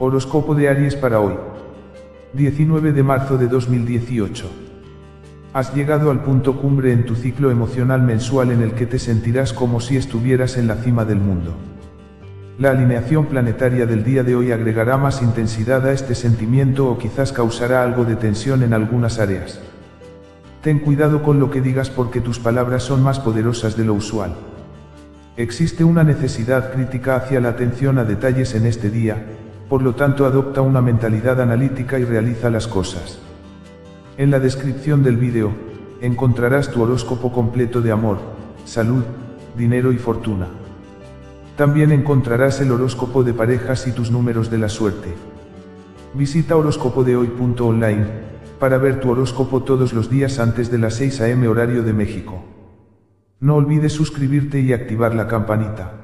Horóscopo de Aries para hoy. 19 de marzo de 2018. Has llegado al punto cumbre en tu ciclo emocional mensual en el que te sentirás como si estuvieras en la cima del mundo. La alineación planetaria del día de hoy agregará más intensidad a este sentimiento o quizás causará algo de tensión en algunas áreas. Ten cuidado con lo que digas porque tus palabras son más poderosas de lo usual. Existe una necesidad crítica hacia la atención a detalles en este día, por lo tanto adopta una mentalidad analítica y realiza las cosas. En la descripción del vídeo, encontrarás tu horóscopo completo de amor, salud, dinero y fortuna. También encontrarás el horóscopo de parejas y tus números de la suerte. Visita horóscopodehoy.online, para ver tu horóscopo todos los días antes de las 6 am horario de México. No olvides suscribirte y activar la campanita.